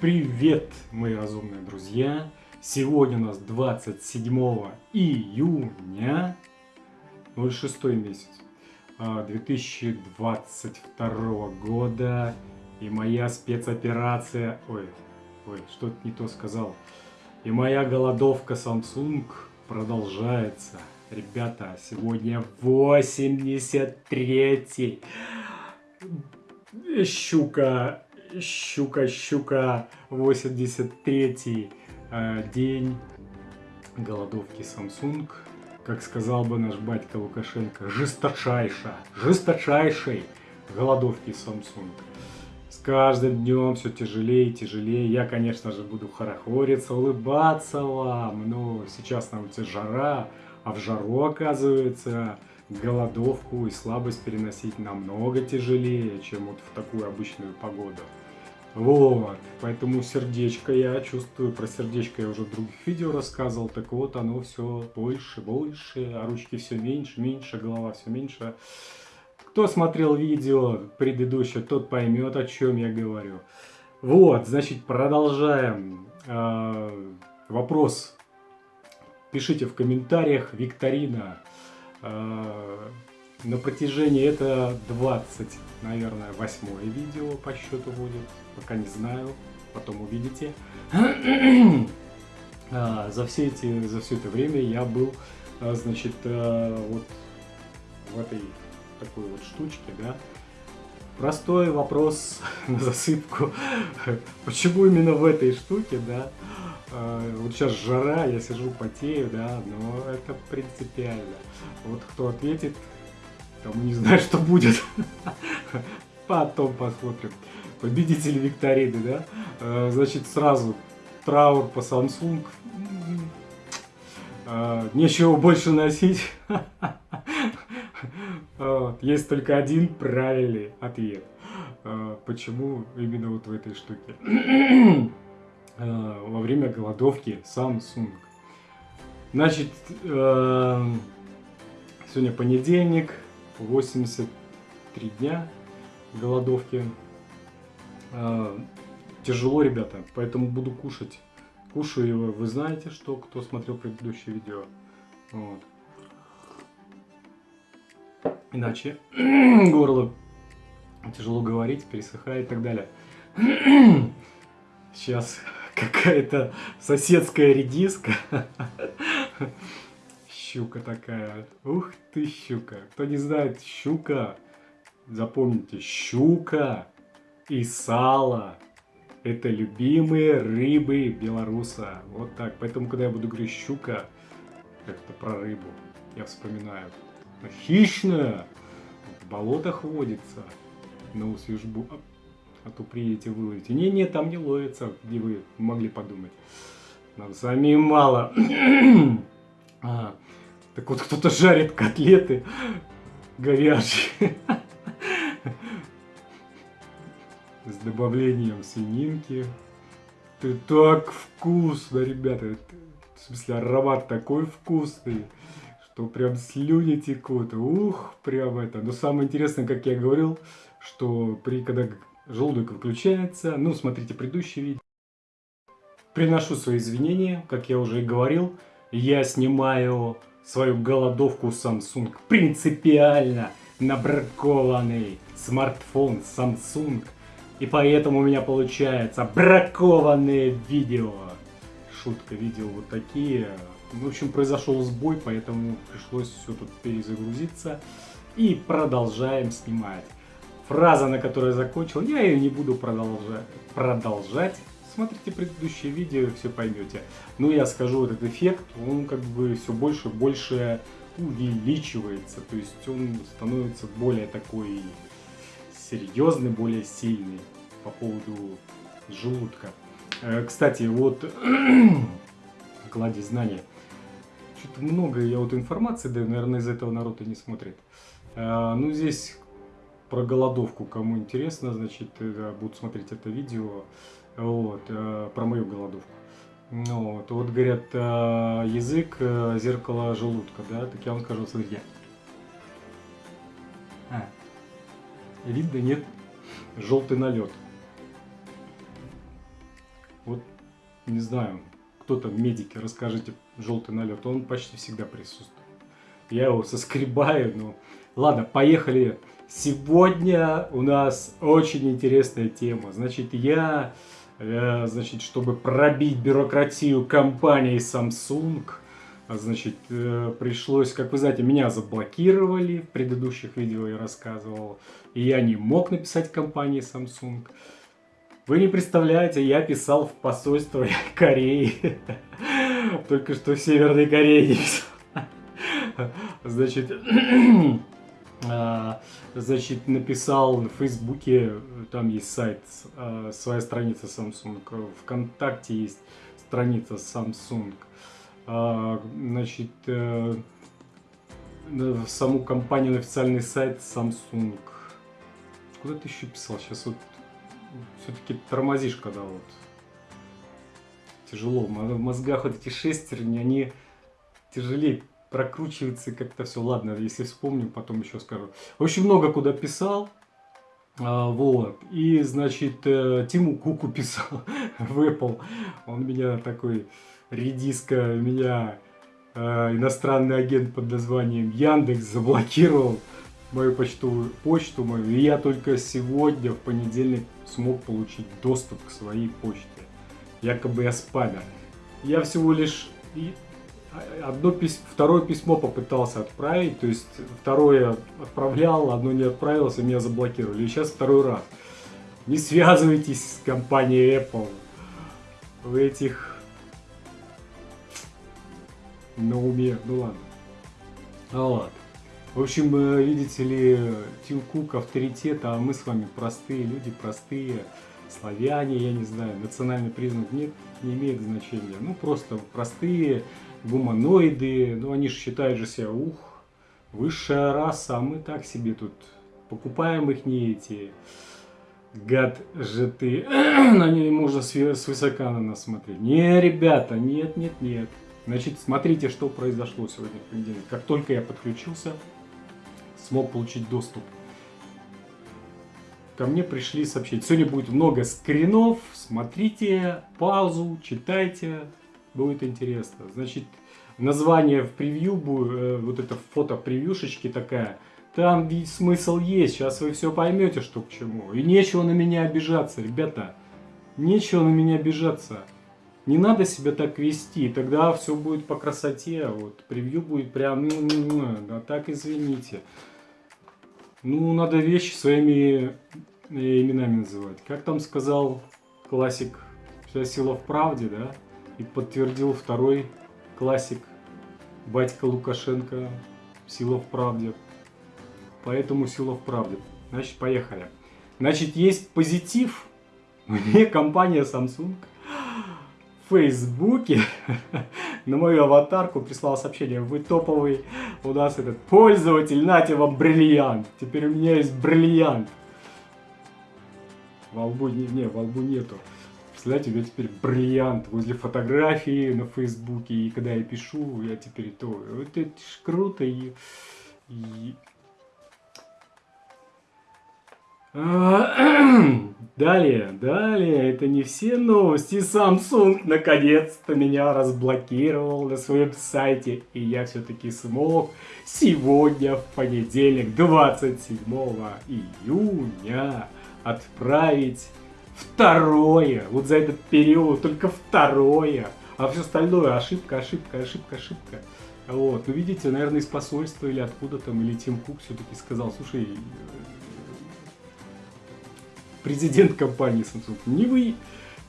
Привет, мои разумные друзья! Сегодня у нас 27 июня, 06 месяц 2022 а, года, и моя спецоперация, ой, ой, что-то не то сказал, и моя голодовка Samsung продолжается. Ребята, сегодня 83 щука щука, щука, 83 э, день голодовки Samsung. Как сказал бы наш батька Лукашенко, жесточайшая, жесточайшей голодовки Samsung. С каждым днем все тяжелее и тяжелее. Я, конечно же, буду хорохориться, улыбаться вам. Но сейчас на улице жара, а в жару, оказывается, голодовку и слабость переносить намного тяжелее, чем вот в такую обычную погоду. Вот, поэтому сердечко я чувствую, про сердечко я уже в других видео рассказывал, так вот оно все больше, больше, а ручки все меньше, меньше, голова все меньше. Кто смотрел видео предыдущее, тот поймет, о чем я говорю. Вот, значит, продолжаем. Э, вопрос пишите в комментариях, викторина. Э, на протяжении это 20, наверное, восьмое видео по счету будет. Пока не знаю, потом увидите. а, за, все эти, за все это время я был, а, значит, а, вот в этой такой вот штучке, да. Простой вопрос на засыпку. Почему именно в этой штуке, да? А, вот сейчас жара, я сижу, потею, да, но это принципиально. Вот кто ответит, Тому не знаю, что будет. Потом посмотрим. Победители викторины, да? Э, значит, сразу траур по Samsung. Э, нечего больше носить. Есть только один правильный ответ. Э, почему именно вот в этой штуке? Во время голодовки Samsung. Значит, сегодня понедельник, 83 дня голодовки. А, тяжело, ребята, поэтому буду кушать. Кушаю его, вы знаете, что, кто смотрел предыдущее видео. Вот. Иначе горло тяжело говорить, пересыхает и так далее. Сейчас какая-то соседская редиска щука такая. Ух ты, щука. Кто не знает, щука, запомните, щука и сало. Это любимые рыбы белоруса. Вот так. Поэтому, когда я буду говорить щука, как-то про рыбу, я вспоминаю. Хищная, в болотах водится. На усвежбу. А, то приедете выловите. Не-не, там не ловится, где вы могли подумать. Нам самим мало. а, так вот, кто-то жарит котлеты говяжьи с добавлением свининки. Это так вкусно, ребята. В смысле, аромат такой вкусный, что прям слюни текут. Ух, прям это. Но самое интересное, как я говорил, что при когда желудок выключается, ну, смотрите предыдущее видео. Приношу свои извинения, как я уже и говорил. Я снимаю свою голодовку Samsung. Принципиально набракованный смартфон Samsung. И поэтому у меня получается бракованные видео. Шутка, видео вот такие. В общем, произошел сбой, поэтому пришлось все тут перезагрузиться. И продолжаем снимать. Фраза, на которой закончил, я ее не буду продолжать. продолжать смотрите предыдущее видео, все поймете. Но я скажу, этот эффект, он как бы все больше и больше увеличивается. То есть он становится более такой серьезный, более сильный по поводу желудка. Э, кстати, вот кладезь знаний. Что-то много я вот информации, да, наверное, из этого народ и не смотрит. Э, ну, здесь про голодовку, кому интересно, значит, э, будут смотреть это видео вот, э, про мою голодовку. Ну, вот, вот говорят, э, язык зеркало желудка, да, так я вам скажу, смотрите. А, видно, нет, желтый налет. Вот, не знаю, кто-то, медики, расскажите, желтый налет, он почти всегда присутствует. Я его соскребаю, но... Ладно, поехали. Сегодня у нас очень интересная тема. Значит, я, э, значит, чтобы пробить бюрократию компании Samsung, значит, э, пришлось, как вы знаете, меня заблокировали, в предыдущих видео я рассказывал, и я не мог написать компании Samsung. Вы не представляете, я писал в посольство Кореи, только что в Северной Корее Значит, а, значит, написал в Фейсбуке, там есть сайт, а, своя страница Samsung, ВКонтакте есть страница Samsung. А, значит, э, саму компанию, на официальный сайт Samsung. Куда ты еще писал? Сейчас вот все-таки тормозишь, когда вот тяжело. В мозгах вот эти шестерни, они тяжелее прокручивается как-то все. Ладно, если вспомню, потом еще скажу. Очень много куда писал. А, вот. И, значит, э, Тиму Куку писал в Apple. Он меня такой редиска, меня э, иностранный агент под названием Яндекс заблокировал мою почтовую почту мою. И я только сегодня, в понедельник, смог получить доступ к своей почте. Якобы я спамер. Я всего лишь одно письмо, второе письмо попытался отправить, то есть второе отправлял, одно не отправилось, и меня заблокировали. И сейчас второй раз. Не связывайтесь с компанией Apple. В этих на уме, ну ладно. А вот. В общем, э, видите ли, Тим Кук авторитет, а мы с вами простые люди, простые славяне, я не знаю, национальный признак нет, не имеет значения. Ну, просто простые гуманоиды, ну они же считают же себя, ух, высшая раса, а мы так себе тут покупаем их не эти гад же ты, на ней можно свысока на нас смотреть. Не, ребята, нет, нет, нет. Значит, смотрите, что произошло сегодня в понедельник. Как только я подключился, смог получить доступ. Ко мне пришли сообщить. Сегодня будет много скринов. Смотрите, паузу, читайте будет интересно. Значит, название в превью, э, вот это фото превьюшечки такая, там ведь смысл есть, сейчас вы все поймете, что к чему. И нечего на меня обижаться, ребята, нечего на меня обижаться. Не надо себя так вести, тогда все будет по красоте, вот, превью будет прям, ну, ну, ну, а так извините. Ну, надо вещи своими э, именами называть. Как там сказал классик, вся сила в правде, да? И подтвердил второй классик, батька Лукашенко, сила в правде. Поэтому сила в правде. Значит, поехали. Значит, есть позитив. Мне компания Samsung в Фейсбуке на мою аватарку прислала сообщение. Вы топовый у нас этот пользователь, нате вам бриллиант. Теперь у меня есть бриллиант. Во лбу, не, не, во лбу нету. Представляете, у меня теперь бриллиант возле фотографии на Фейсбуке, и когда я пишу, я теперь то, вот это ж круто, и, и... Далее, далее, это не все новости. Samsung наконец-то меня разблокировал на своем сайте. И я все-таки смог сегодня, в понедельник, 27 июня, отправить Второе. Вот за этот период только второе. А все остальное ошибка, ошибка, ошибка, ошибка. Вот. Ну, видите, наверное, из посольства или откуда там, или Тим Кук все-таки сказал, слушай, э, президент компании Samsung, не вы,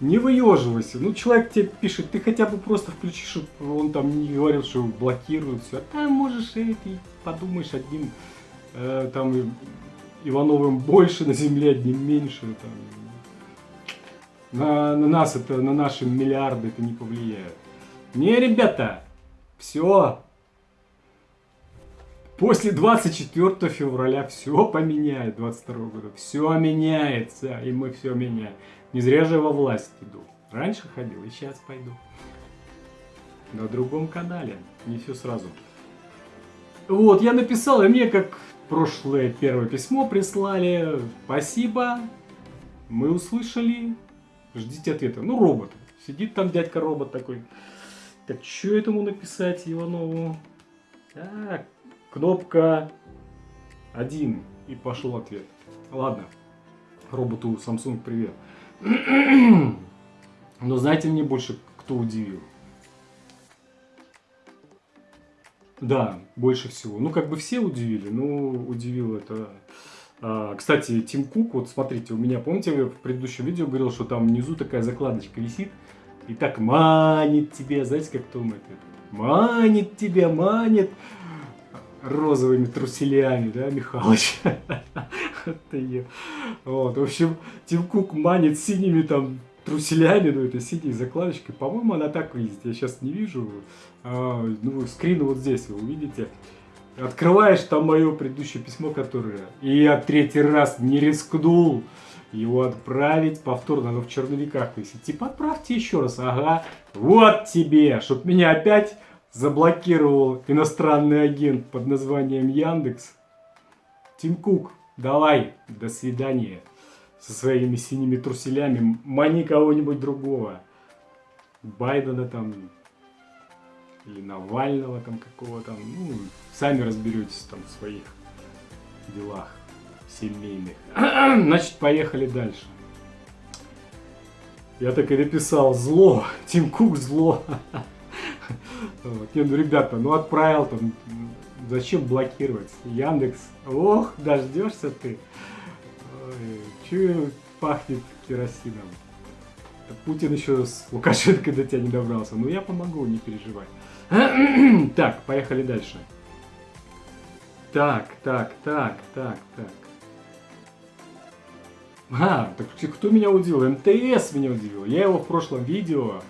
не выеживайся. Ну, человек тебе пишет, ты хотя бы просто включи, чтобы он там не говорил, что блокирует все. А там можешь, и ты подумаешь одним, э, там, Ивановым больше на земле, одним меньше. Там, на, на нас это, на наши миллиарды это не повлияет. Не, ребята, все. После 24 февраля все поменяет, 22 года. Все меняется, и мы все меняем. Не зря же во власть иду. Раньше ходил, и сейчас пойду. На другом канале, не все сразу. Вот, я написал, и мне как прошлое первое письмо прислали. Спасибо, мы услышали, ждите ответа. Ну, роботы. Сидит там дядька робот такой. Так, что этому написать Иванову? Так, кнопка 1. И пошел ответ. Ладно, роботу Samsung привет. Но знаете, мне больше кто удивил? Да, больше всего. Ну, как бы все удивили, но удивил это... А, кстати, Тим Кук, вот смотрите, у меня, помните, я в предыдущем видео говорил, что там внизу такая закладочка висит, и так манит тебя, знаете, как Том это? Манит тебя, манит розовыми труселями, да, Михалыч? Вот, в общем, Тим Кук манит синими там труселями, ну это синей закладочкой. По-моему, она так выглядит. Я сейчас не вижу. А, ну, скрин вот здесь вы увидите. Открываешь там мое предыдущее письмо, которое... И я третий раз не рискнул его отправить повторно, оно в черновиках висит. Типа, отправьте еще раз. Ага, вот тебе, чтоб меня опять заблокировал иностранный агент под названием Яндекс. Тим Кук, давай, до свидания со своими синими труселями, мани кого-нибудь другого. Байдена там, или Навального там какого-то, ну, сами разберетесь там в своих делах семейных. Значит, поехали дальше. Я так и написал, зло, Тим Кук зло. Вот. Не, ну, ребята, ну отправил там, зачем блокировать? Яндекс, ох, дождешься ты. Чую, пахнет керосином. Путин еще с Лукашенко до тебя не добрался. Но я помогу, не переживай. так, поехали дальше. Так, так, так, так, так. А, так кто меня удивил? МТС меня удивил. Я его в прошлом видео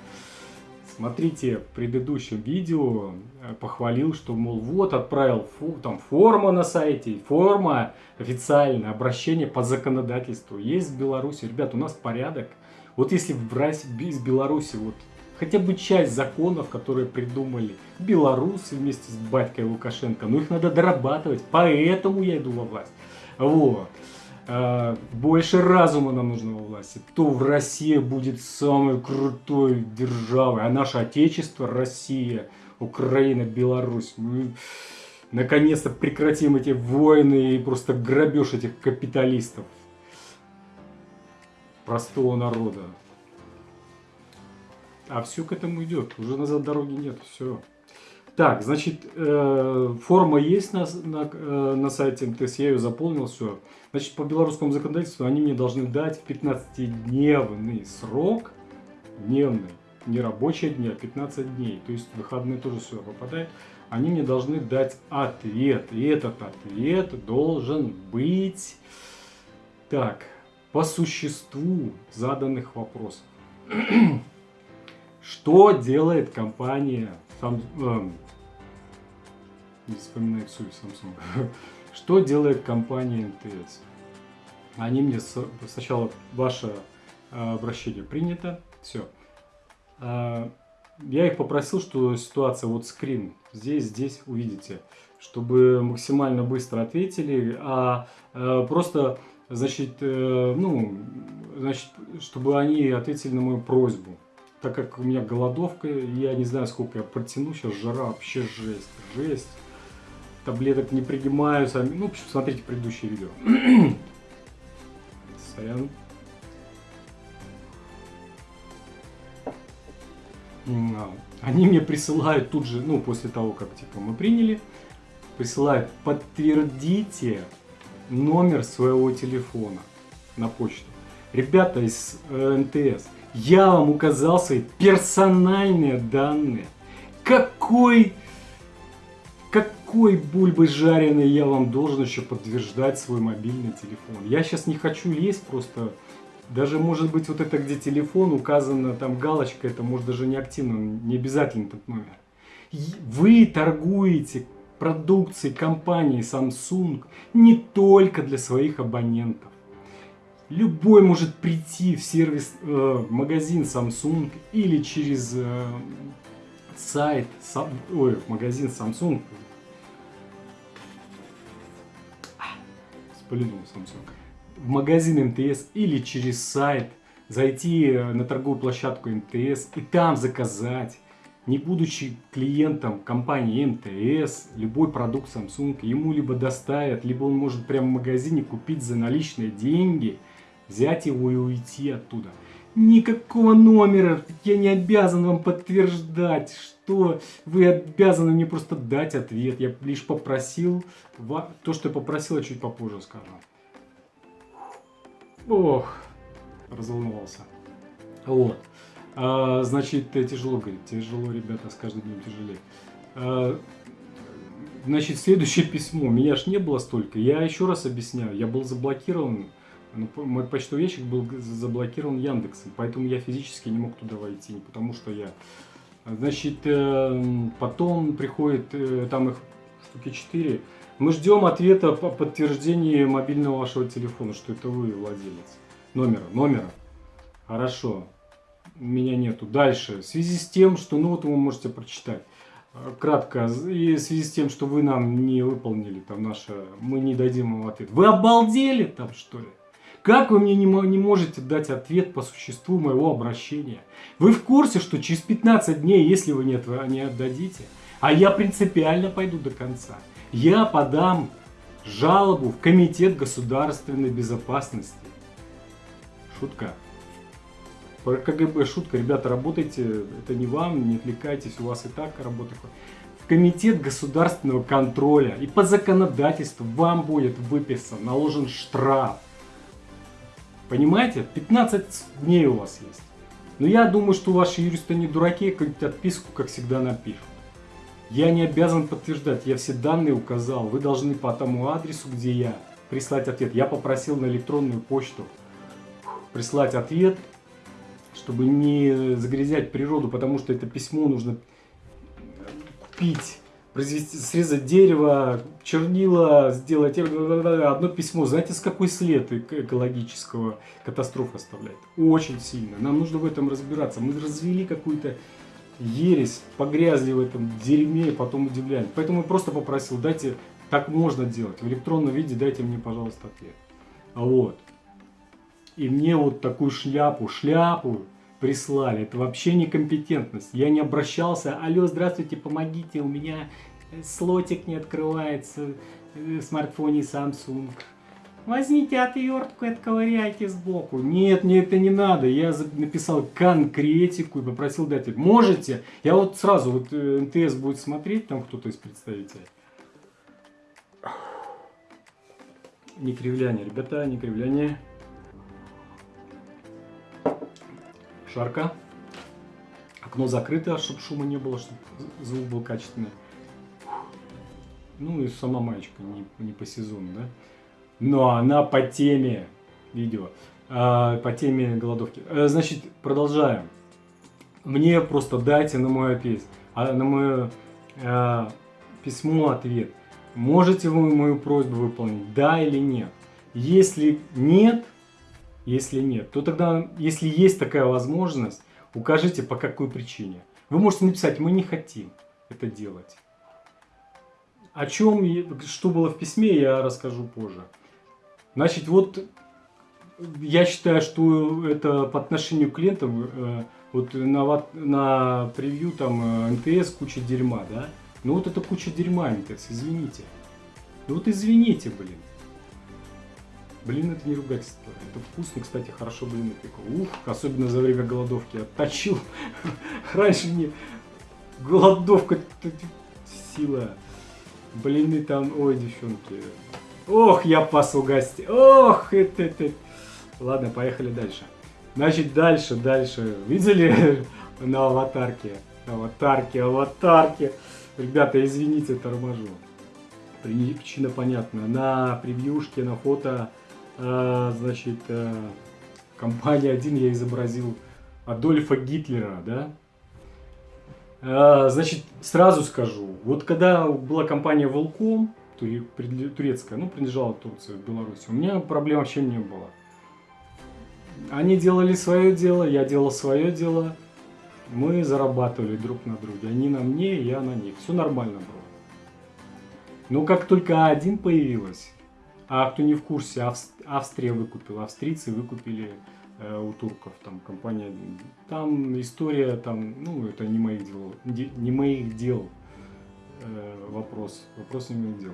Смотрите, в предыдущем видео э, похвалил, что, мол, вот отправил фу, там форма на сайте, форма официальное обращение по законодательству. Есть в Беларуси. Ребят, у нас порядок. Вот если в из Беларуси вот хотя бы часть законов, которые придумали белорусы вместе с батькой Лукашенко, ну их надо дорабатывать, поэтому я иду во власть. Вот. А, больше разума нам нужно во власти, то в России будет самой крутой державой, а наше Отечество, Россия, Украина, Беларусь, мы наконец-то прекратим эти войны и просто грабеж этих капиталистов, простого народа. А все к этому идет, уже назад дороги нет, все. Так, значит, э, форма есть на, на, э, на сайте МТС, я ее заполнил, все. Значит, по белорусскому законодательству они мне должны дать 15-дневный срок, дневный, не рабочие дни, а 15 дней. То есть выходные тоже сюда попадают. Они мне должны дать ответ. И этот ответ должен быть, так, по существу заданных вопросов. Что делает компания Samsung, эм, не вспоминаю всю Samsung. Что делает компания МТС? Они мне сначала ваше э, обращение принято, все. А, я их попросил, что ситуация, вот скрин, здесь, здесь увидите, чтобы максимально быстро ответили, а э, просто, значит, э, ну, значит, чтобы они ответили на мою просьбу. Так как у меня голодовка, я не знаю, сколько я протяну, сейчас жара вообще жесть, жесть таблеток не принимаю сами. Ну, смотрите предыдущее видео. Сорян. А, они мне присылают тут же, ну, после того, как, типа, мы приняли, присылают, подтвердите номер своего телефона на почту. Ребята из э, МТС, я вам указал свои персональные данные. Какой какой бульбы жареной я вам должен еще подтверждать свой мобильный телефон? Я сейчас не хочу лезть просто... Даже может быть вот это, где телефон указана, там галочка, это может даже не активно, не обязательно этот номер. Вы торгуете продукцией компании Samsung не только для своих абонентов. Любой может прийти в сервис, э, магазин Samsung или через э, сайт, сам, ой, магазин Samsung, спалил Samsung, в магазин МТС или через сайт. Зайти на торговую площадку МТС и там заказать, не будучи клиентом компании МТС, любой продукт Samsung, ему либо доставят, либо он может прямо в магазине купить за наличные деньги, взять его и уйти оттуда. Никакого номера, я не обязан вам подтверждать, что вы обязаны мне просто дать ответ. Я лишь попросил, то, что я попросил, я чуть попозже скажу. Ох, разволновался. Вот. А, значит, тяжело, говорит, тяжело, ребята, с каждым днем тяжелее. А, значит, следующее письмо. Меня ж не было столько. Я еще раз объясняю. Я был заблокирован. Ну, мой почтовый ящик был заблокирован Яндексом, поэтому я физически не мог туда войти, не потому что я... Значит, э, потом приходит, э, там их штуки 4. Мы ждем ответа по подтверждении мобильного вашего телефона, что это вы владелец. Номера, номера. Хорошо меня нету. Дальше. В связи с тем, что, ну вот вы можете прочитать э, кратко, и в связи с тем, что вы нам не выполнили там наше, мы не дадим вам ответ. Вы обалдели там что ли? Как вы мне не, не можете дать ответ по существу моего обращения? Вы в курсе, что через 15 дней, если вы вы не отдадите, а я принципиально пойду до конца, я подам жалобу в Комитет государственной безопасности. Шутка. Про КГБ шутка, ребята, работайте, это не вам, не отвлекайтесь, у вас и так работа. В комитет государственного контроля и по законодательству вам будет выписан, наложен штраф. Понимаете? 15 дней у вас есть. Но я думаю, что ваши юристы не дураки, какую-нибудь отписку, как всегда, напишут. Я не обязан подтверждать, я все данные указал. Вы должны по тому адресу, где я, прислать ответ. Я попросил на электронную почту прислать ответ чтобы не загрязять природу, потому что это письмо нужно купить, произвести, срезать дерево, чернила, сделать одно письмо. Знаете, с какой след экологического катастрофы оставляет? Очень сильно. Нам нужно в этом разбираться. Мы развели какую-то ересь, погрязли в этом дерьме потом удивляем. Поэтому я просто попросил, дайте, так можно делать. В электронном виде дайте мне, пожалуйста, ответ. Вот. И мне вот такую шляпу, шляпу прислали. Это вообще некомпетентность. Я не обращался. Алло, здравствуйте, помогите, у меня э, слотик не открывается в смартфоне Samsung. Возьмите отвертку и отковыряйте сбоку. Нет, мне это не надо. Я написал конкретику и попросил дать. Можете? Я вот сразу, вот э, МТС будет смотреть, там кто-то из представителей. Не кривляние, ребята, не кривляние. Жарко. Окно закрыто, чтобы шума не было, чтобы звук был качественный. Ну и сама маечка не, не по сезону, да? Но она по теме видео, а, по теме голодовки. А, значит, продолжаем. Мне просто дайте на мой ответ, а, на мое а, письмо ответ. Можете вы мою просьбу выполнить, да или нет? Если нет, если нет, то тогда, если есть такая возможность, укажите по какой причине. Вы можете написать, мы не хотим это делать. О чем, что было в письме, я расскажу позже. Значит, вот я считаю, что это по отношению к клиентам, э, вот на, на превью там э, МТС куча дерьма, да? Ну вот это куча дерьма МТС, извините. Ну вот извините, блин. Блин, это не ругательство. Это вкусно, кстати, хорошо блины пеку. Ух, особенно за время голодовки. Отточил. Раньше не... Голодовка, сила. Блины там, ой, девчонки. Ох, я пас гости. Ох, это, это. Ладно, поехали дальше. Значит, дальше, дальше. Видели на аватарке? Аватарке, аватарке. Ребята, извините, торможу. Причина понятна. На превьюшке, на фото значит, а, компания 1 я изобразил Адольфа Гитлера, да. А, значит, сразу скажу, вот когда была компания Волком, турецкая, ну, принадлежала Турции, Беларуси, у меня проблем вообще не было. Они делали свое дело, я делал свое дело, мы зарабатывали друг на друге. Они на мне, я на них. Все нормально было. Но как только А1 появилась, а кто не в курсе, Австрия выкупила, австрийцы выкупили э, у турков, там компания, там история, там, ну, это не моих дел, не моих дел э, вопрос, вопрос не моих дел.